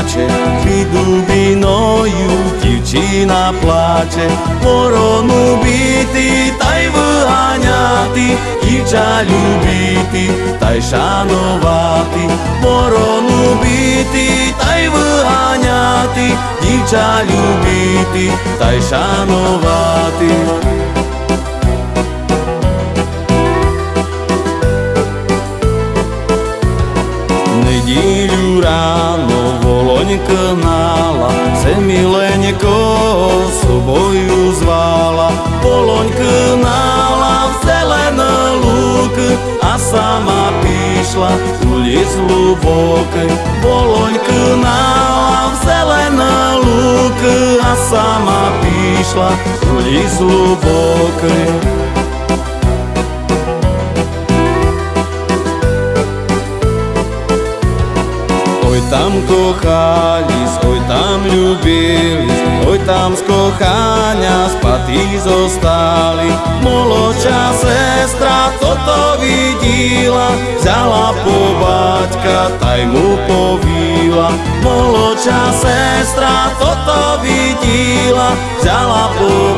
skače, pід дубіною дівчина плаче, ворону бити та й виганяти, дівча любити та й шанувати, ворону бити та й виганяти, дівча любити та й шанувати. Неділю рано oheň knala, semilenko svoju zvala. Poloň knala v zelen lúk a sama píšla ulic hlubokej. Poloň knala v zelen lúk a sama píšla ulic hlubokej. пішла у ліс глибокий. Ой там кохались, ой там любились, ой там з кохання спати зостали. Молодша сестра то віділа, взяла по батька та йому повіла. Молодша сестра то віділа, взяла по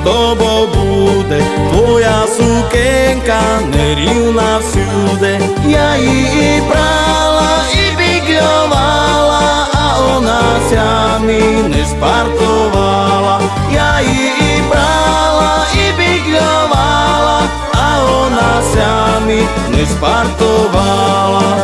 доню, що з тобою буде? Твоя сукенка нерівна всюди. Я її брала і біглювала, а вона сямі не спартувала. Я її брала і біглювала, а вона сямі не спартувала.